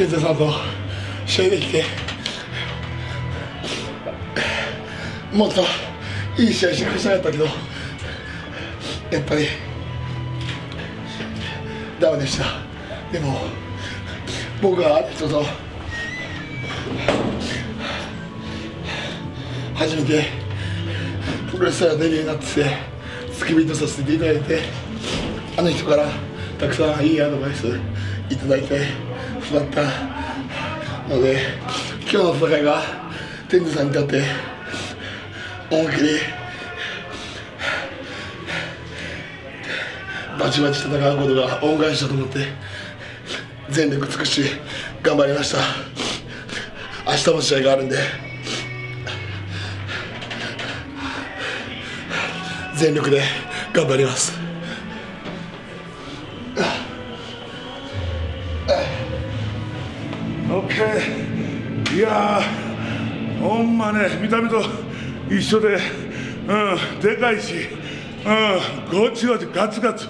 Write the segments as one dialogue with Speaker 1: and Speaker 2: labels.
Speaker 1: 天才さんと試合できてもっといい試合してしたかったけどやっぱりダメでしたでも僕は人と初めてプロレスラーデビューになって付き人させていただいてあの人からたくさんいいアドバイスいただいて育った。ので今日の戦いが天狗さんにとって思いっきりバチバチ戦うことが恩返しだと思って全力尽くし頑張りました。明日も試合があるんで全力で頑張ります。
Speaker 2: OK いやーほんまね見た目と一緒で、うん、でかいし、うん、ごちごちガツガツ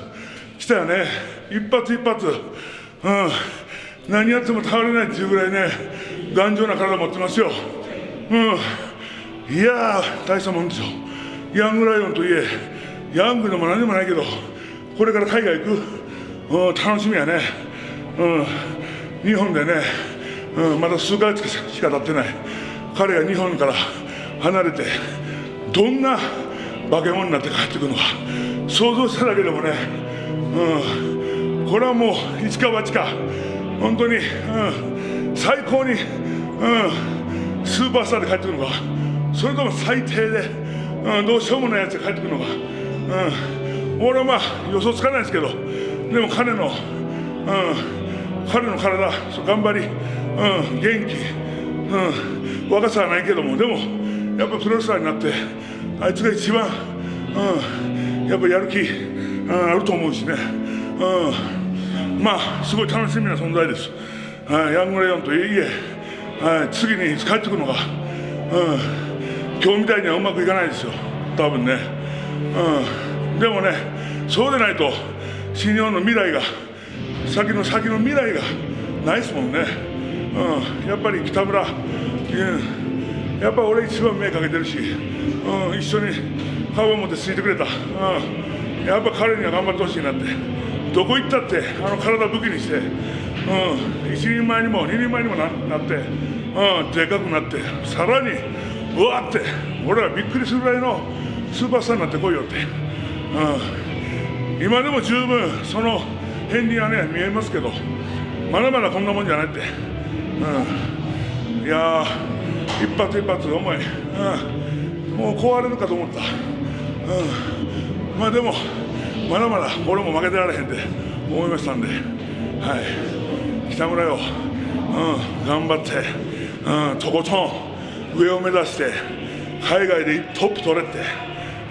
Speaker 2: きたよね。一発一発、うん、何やっても倒れないっていうぐらいね頑丈な体持ってますよ、うん、いやー大したもんですよ。ヤングライオンといえヤングでも何でもないけどこれから海外行く、うん、楽しみやね、うん、日本でねうん、まだ数ヶ月しか経ってない。彼が日本から離れてどんな化け物になって帰ってくるのか想像しただけでもね、うん、これはもう一か八か。本当に、うん、最高に、うん、スーパースターで帰ってくるのか。それとも最低で、うん、どうしようもないやつで帰ってくるのか、うん、俺はまあ予想つかないですけどでも彼の、うん、彼の体頑張り。うん、元気、うん、若さはないけども。でもやっぱプロレスラーになってあいつが一番、うん、やっぱやる気、うん、あると思うしね、うん、まあすごい楽しみな存在です、はい、ヤングレオンといえ、はい、次に帰ってくるのが、うん、今日みたいにはうまくいかないですよ。多分ね、うん、でもねそうでないと新日本の未来が先の先の未来がないですもんね。うん、やっぱり北村、うん、やっぱ俺一番目かけてるし、うん、一緒に顔を持ってついてくれた、うん、やっぱ彼には頑張ってほしいなって。どこ行ったってあの体武器にして、うん、一人前にも二人前にもななって、うん、でかくなって。さらにうわって。俺はびっくりするぐらいのスーパースターになってこいよって、うん、今でも十分その片鱗はね見えますけどまだまだこんなもんじゃないって。うん、いや一発一発重い、うん、もう壊れるかと思った、うん、まあでもまだまだ俺も負けてられへんって思いましたんで、はい、北村よ、うん、頑張って、うん、とことん上を目指して海外でトップ取れて、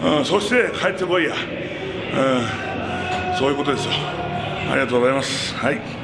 Speaker 2: うん、そして帰ってこいや、うん、そういうことですよ。ありがとうございます。はい